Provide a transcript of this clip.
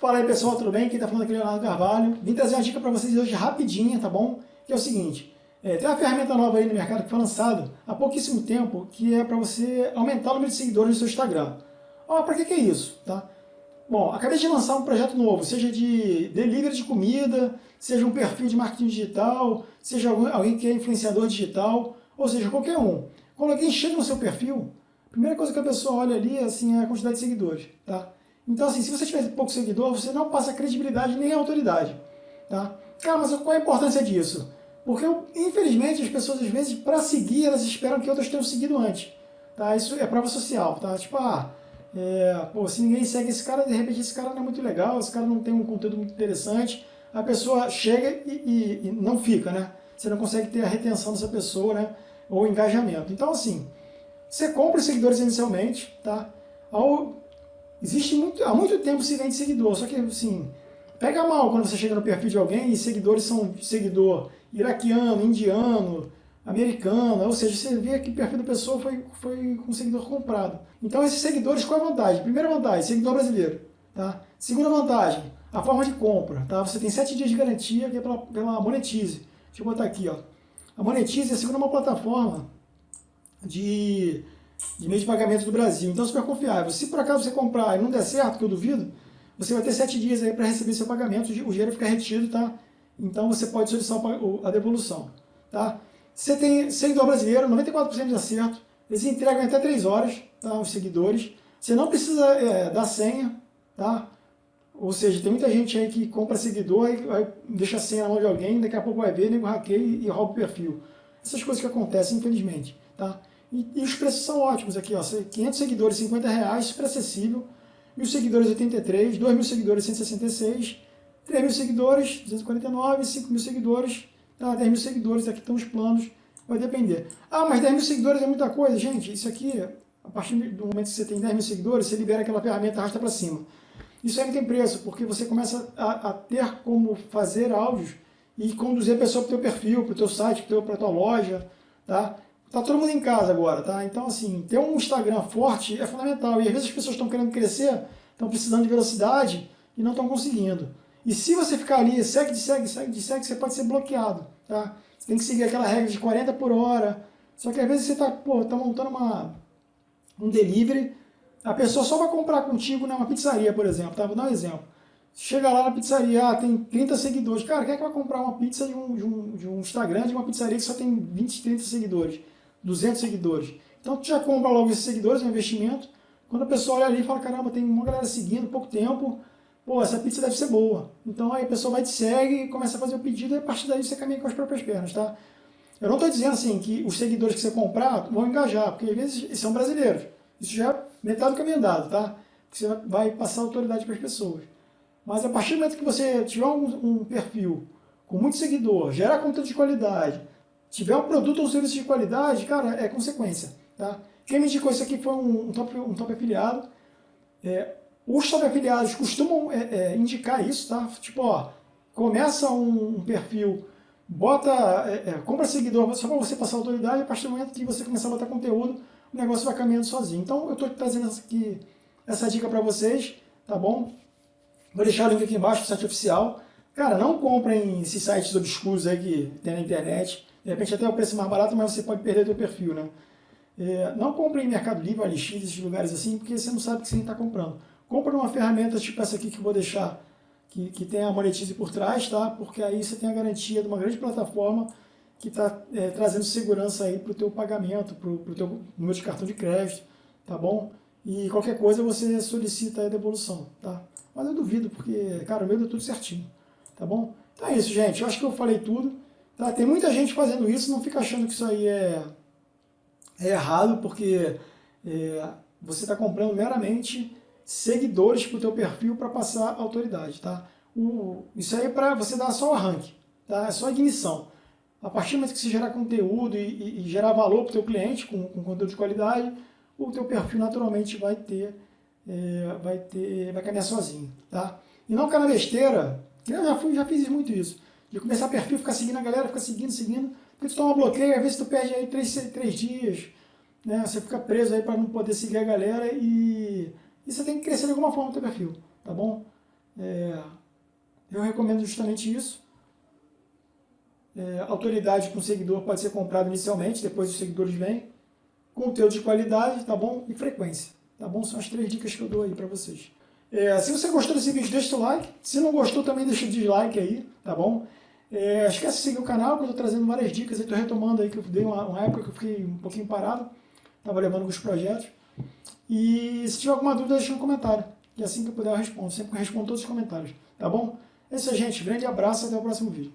Fala aí pessoal, tudo bem? Quem está falando aqui é Leonardo Carvalho. Vim trazer uma dica para vocês hoje rapidinha, tá bom? Que é o seguinte, é, tem uma ferramenta nova aí no mercado que foi lançada há pouquíssimo tempo, que é para você aumentar o número de seguidores no seu Instagram. Ó, para que, que é isso, tá? Bom, acabei de lançar um projeto novo, seja de delivery de comida, seja um perfil de marketing digital, seja alguém que é influenciador digital, ou seja, qualquer um. Quando alguém chega no seu perfil, a primeira coisa que a pessoa olha ali assim, é a quantidade de seguidores, tá? Então, assim, se você tiver pouco seguidor, você não passa credibilidade nem autoridade. Tá? Cara, mas qual a importância disso? Porque, infelizmente, as pessoas, às vezes, para seguir, elas esperam que outras tenham seguido antes. Tá? Isso é prova social. Tá? Tipo, ah, é, pô, se ninguém segue esse cara, de repente esse cara não é muito legal, esse cara não tem um conteúdo muito interessante, a pessoa chega e, e, e não fica, né? Você não consegue ter a retenção dessa pessoa, né? Ou engajamento. Então, assim, você compra os seguidores inicialmente, tá? Ao Existe muito, há muito tempo se vende seguidor, só que assim, pega mal quando você chega no perfil de alguém e seguidores são seguidor iraquiano, indiano, americano, ou seja, você vê que o perfil da pessoa foi, foi com seguidor comprado. Então esses seguidores, qual é a vantagem? Primeira vantagem, seguidor brasileiro. Tá? Segunda vantagem, a forma de compra. Tá? Você tem 7 dias de garantia que é pela, pela Monetize. Deixa eu botar aqui. Ó. A Monetize é a segunda uma plataforma de de meio de pagamento do Brasil. Então, super confiável. Se por acaso você comprar e não der certo, que eu duvido, você vai ter sete dias aí para receber seu pagamento, o dinheiro fica retido, tá? Então você pode solicitar a devolução, tá? Você tem seguidor brasileiro, 94% de acerto, eles entregam até 3 horas, tá? Os seguidores. Você não precisa é, dar senha, tá? Ou seja, tem muita gente aí que compra seguidor e deixa a senha na mão de alguém, daqui a pouco vai ver, nego hackeia e rouba o perfil. Essas coisas que acontecem, infelizmente, tá? E, e, os preços são ótimos aqui, ó, 500 seguidores, 50 reais, super acessível. Mil seguidores, 83. 2 mil seguidores, 166. 3 mil seguidores, 249. 5 mil seguidores, tá, 10 mil seguidores, aqui estão os planos, vai depender. Ah, mas 10 mil seguidores é muita coisa, gente. Isso aqui, a partir do momento que você tem 10 mil seguidores, você libera aquela ferramenta arrasta para cima. Isso aí não tem preço, porque você começa a, a ter como fazer áudios e conduzir a pessoa para o teu perfil, para o teu site, para a tua loja, tá? Tá todo mundo em casa agora, tá? Então, assim, ter um Instagram forte é fundamental. E às vezes as pessoas estão querendo crescer, estão precisando de velocidade e não estão conseguindo. E se você ficar ali, segue, segue, segue, segue, você pode ser bloqueado, tá? Você tem que seguir aquela regra de 40 por hora. Só que às vezes você tá, pô, tá montando uma, um delivery, a pessoa só vai comprar contigo numa pizzaria, por exemplo, tá? Vou dar um exemplo. Chega lá na pizzaria, ah, tem 30 seguidores. Cara, quem é que vai comprar uma pizza de um, de, um, de um Instagram de uma pizzaria que só tem 20, 30 seguidores? 200 seguidores. Então tu já compra logo esses seguidores, é um investimento. Quando a pessoa olha ali e fala, caramba, tem uma galera seguindo, pouco tempo, pô, essa pizza deve ser boa. Então aí a pessoa vai te segue, começa a fazer o pedido e a partir daí você caminha com as próprias pernas, tá? Eu não estou dizendo assim que os seguidores que você comprar vão engajar, porque às vezes são brasileiros. Isso já é metade do caminho andado, tá? Você vai passar autoridade para as pessoas. Mas a partir do momento que você tiver um, um perfil com muito seguidor, gerar conteúdo de qualidade, tiver um produto ou serviço de qualidade, cara, é consequência. Tá? Quem me indicou isso aqui foi um, um, top, um top afiliado. É, os top afiliados costumam é, é, indicar isso, tá? Tipo, ó, começa um, um perfil, bota, é, é, compra seguidor só para você passar autoridade, a partir do momento que você começar a botar conteúdo, o negócio vai caminhando sozinho. Então eu estou trazendo essa, aqui, essa dica para vocês, tá bom? Vou deixar o link aqui embaixo do site oficial. Cara, não comprem esses sites obscuros aí que tem na internet. De repente até o preço mais barato, mas você pode perder o seu perfil, né? É, não compre em Mercado Livre, OLX, esses lugares assim, porque você não sabe o que você está comprando. Compre uma ferramenta tipo essa aqui que eu vou deixar, que, que tem a Monetize por trás, tá? Porque aí você tem a garantia de uma grande plataforma que está é, trazendo segurança aí para o teu pagamento, para o teu número de cartão de crédito, tá bom? E qualquer coisa você solicita a devolução, tá? Mas eu duvido, porque, cara, o meu deu tudo certinho, tá bom? Então é isso, gente. Eu acho que eu falei tudo. Tá? Tem muita gente fazendo isso, não fica achando que isso aí é, é errado, porque é, você está comprando meramente seguidores para o teu perfil para passar autoridade. Tá? O, isso aí é para você dar só o arranque, tá? é só a ignição. A partir do momento que você gerar conteúdo e, e, e gerar valor para o teu cliente com, com, conteúdo de qualidade, o teu perfil naturalmente vai ter, é, vai ter, vai caminhar sozinho, tá? E não ficar na besteira, eu já, fui, já fiz muito isso de começar perfil, ficar seguindo a galera, ficar seguindo, seguindo, porque tu toma bloqueio, às vezes tu perde aí três, três dias, né? Você fica preso aí para não poder seguir a galera e, e você tem que crescer de alguma forma no teu perfil, tá bom? É, eu recomendo justamente isso. É, autoridade com seguidor pode ser comprado inicialmente, depois os seguidores vêm. Conteúdo de qualidade, tá bom? E frequência, tá bom? São as três dicas que eu dou aí para vocês. É, se você gostou desse vídeo, deixa o like. Se não gostou, também deixa o dislike aí, tá bom? É, esquece de seguir o canal, que eu estou trazendo várias dicas. Estou retomando aí, que eu dei uma, uma, época que eu fiquei um pouquinho parado. Estava levando alguns projetos. E se tiver alguma dúvida, deixa no comentário. E assim que eu puder, eu respondo. Sempre respondo todos os comentários, tá bom? É isso aí, gente. Grande abraço até o próximo vídeo.